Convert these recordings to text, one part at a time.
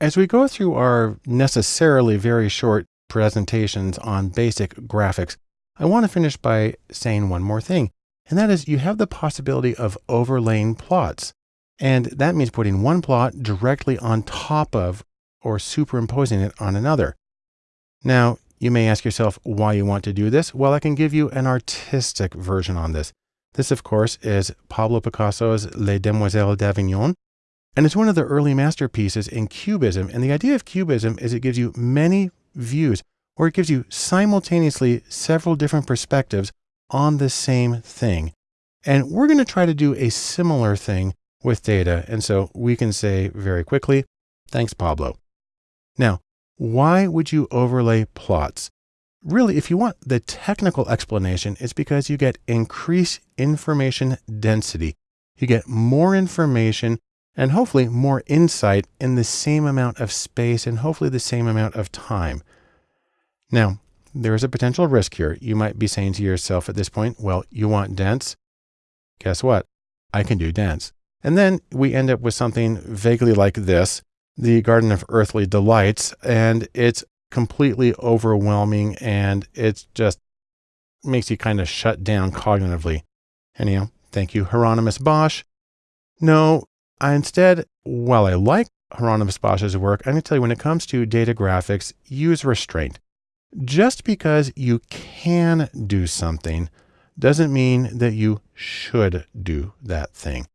As we go through our necessarily very short presentations on basic graphics, I want to finish by saying one more thing, and that is you have the possibility of overlaying plots. And that means putting one plot directly on top of or superimposing it on another. Now, you may ask yourself why you want to do this. Well, I can give you an artistic version on this. This, of course, is Pablo Picasso's Les Demoiselles d'Avignon, and it's one of the early masterpieces in Cubism. And the idea of Cubism is it gives you many views, or it gives you simultaneously several different perspectives on the same thing. And we're going to try to do a similar thing with data. And so we can say very quickly, thanks, Pablo. Now, why would you overlay plots? Really, if you want the technical explanation, it's because you get increased information density. You get more information and hopefully more insight in the same amount of space and hopefully the same amount of time. Now, there is a potential risk here. You might be saying to yourself at this point, well, you want dense? Guess what? I can do dense. And then we end up with something vaguely like this, the Garden of Earthly Delights, and it's completely overwhelming and it's just makes you kind of shut down cognitively. Anyhow, thank you, Hieronymus Bosch. No, I instead, while I like Hieronymus Bosch's work, I'm going to tell you when it comes to data graphics, use restraint. Just because you can do something doesn't mean that you should do that thing.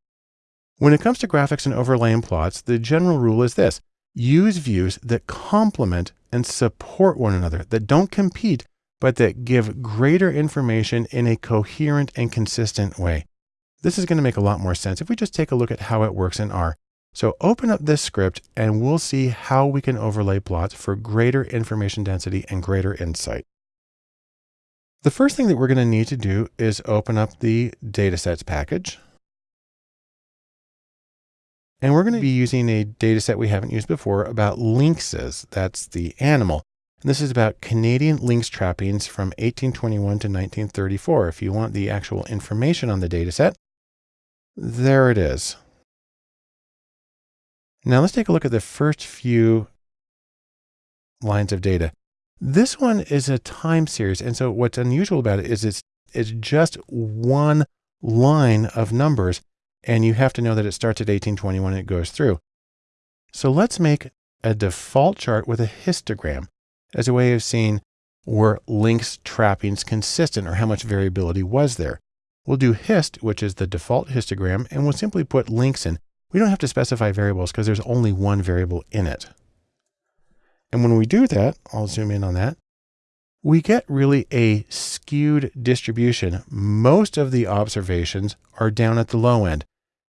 When it comes to graphics and overlaying plots, the general rule is this. Use views that complement and support one another, that don't compete, but that give greater information in a coherent and consistent way. This is going to make a lot more sense if we just take a look at how it works in R. So open up this script and we'll see how we can overlay plots for greater information density and greater insight. The first thing that we're going to need to do is open up the datasets package. And we're going to be using a dataset we haven't used before about lynxes. That's the animal. And this is about Canadian lynx trappings from 1821 to 1934. If you want the actual information on the data set, there it is. Now let's take a look at the first few lines of data. This one is a time series. And so what's unusual about it is it's, it's just one line of numbers. And you have to know that it starts at 1821 and it goes through. So let's make a default chart with a histogram as a way of seeing were lynx trappings consistent or how much variability was there. We'll do hist, which is the default histogram, and we'll simply put lynx in. We don't have to specify variables because there's only one variable in it. And when we do that, I'll zoom in on that, we get really a skewed distribution. Most of the observations are down at the low end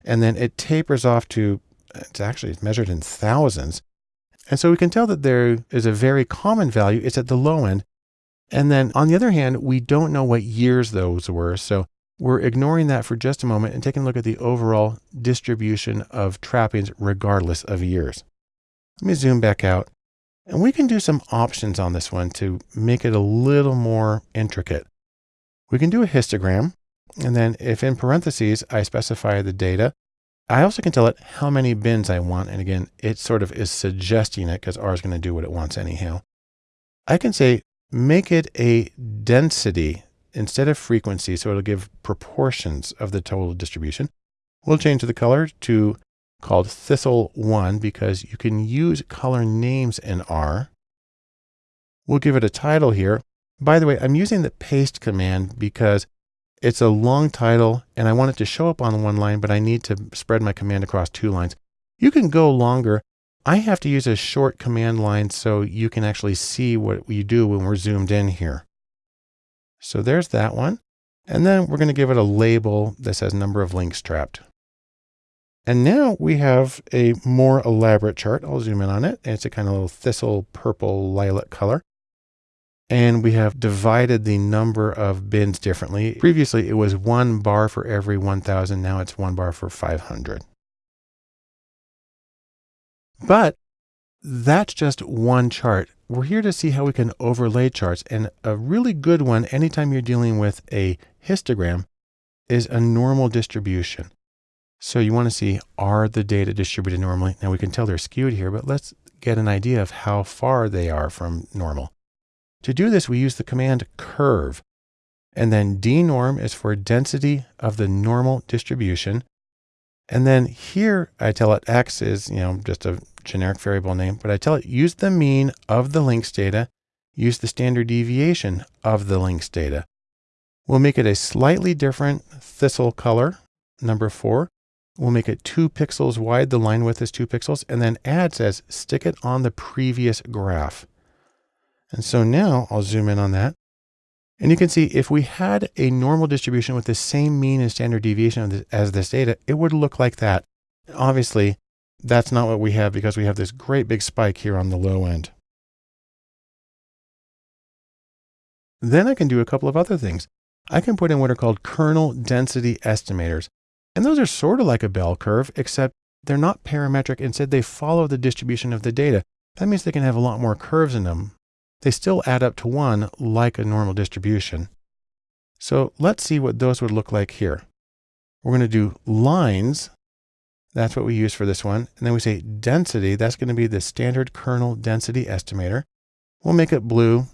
and then it tapers off to, it's actually measured in thousands. And so we can tell that there is a very common value. It's at the low end. And then on the other hand, we don't know what years those were. So we're ignoring that for just a moment and taking a look at the overall distribution of trappings regardless of years. Let me zoom back out and we can do some options on this one to make it a little more intricate. We can do a histogram and then if in parentheses, I specify the data, I also can tell it how many bins I want. And again, it sort of is suggesting it because R is going to do what it wants anyhow. I can say, make it a density instead of frequency. So it'll give proportions of the total distribution. We'll change the color to called Thistle 1 because you can use color names in R. We'll give it a title here. By the way, I'm using the paste command because it's a long title and I want it to show up on one line, but I need to spread my command across two lines. You can go longer. I have to use a short command line so you can actually see what we do when we're zoomed in here. So there's that one. And then we're going to give it a label that says number of lynx trapped. And now we have a more elaborate chart. I'll zoom in on it. It's a kind of little thistle purple lilac color and we have divided the number of bins differently. Previously, it was one bar for every 1,000. Now it's one bar for 500. But that's just one chart. We're here to see how we can overlay charts. And a really good one, anytime you're dealing with a histogram, is a normal distribution. So you want to see, are the data distributed normally? Now we can tell they're skewed here, but let's get an idea of how far they are from normal. To do this, we use the command curve. And then dnorm is for density of the normal distribution. And then here I tell it x is, you know, just a generic variable name, but I tell it use the mean of the lynx data, use the standard deviation of the lynx data. We'll make it a slightly different thistle color, number four. We'll make it two pixels wide. The line width is two pixels. And then add says stick it on the previous graph. And so now I'll zoom in on that. And you can see if we had a normal distribution with the same mean and standard deviation as this data, it would look like that. Obviously, that's not what we have because we have this great big spike here on the low end. Then I can do a couple of other things. I can put in what are called kernel density estimators. And those are sort of like a bell curve, except they're not parametric. Instead, they follow the distribution of the data. That means they can have a lot more curves in them. They still add up to one like a normal distribution. So let's see what those would look like here. We're going to do lines. That's what we use for this one. And then we say density. That's going to be the standard kernel density estimator. We'll make it blue.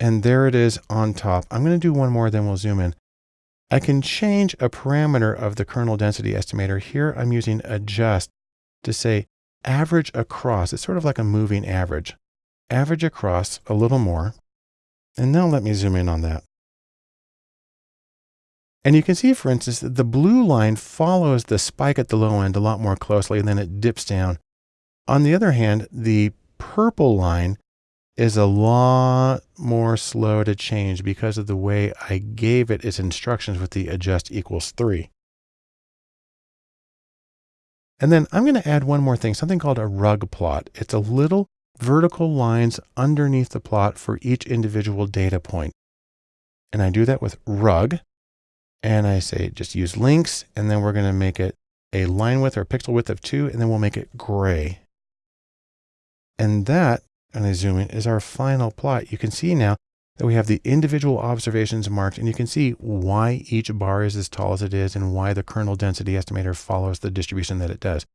And there it is on top. I'm going to do one more, then we'll zoom in. I can change a parameter of the kernel density estimator. Here I'm using adjust to say average across. It's sort of like a moving average. Average across a little more. And now let me zoom in on that. And you can see, for instance, that the blue line follows the spike at the low end a lot more closely, and then it dips down. On the other hand, the purple line is a lot more slow to change because of the way I gave it its instructions with the adjust equals three. And then I'm going to add one more thing, something called a rug plot. It's a little vertical lines underneath the plot for each individual data point. And I do that with rug. And I say, just use lynx. And then we're going to make it a line width or pixel width of two, and then we'll make it gray. And that, and I zoom in, is our final plot. You can see now that we have the individual observations marked and you can see why each bar is as tall as it is and why the kernel density estimator follows the distribution that it does.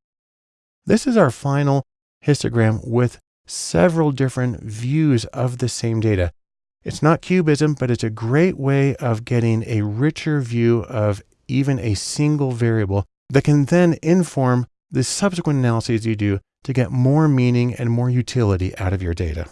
This is our final histogram with several different views of the same data. It's not cubism, but it's a great way of getting a richer view of even a single variable that can then inform the subsequent analyses you do to get more meaning and more utility out of your data.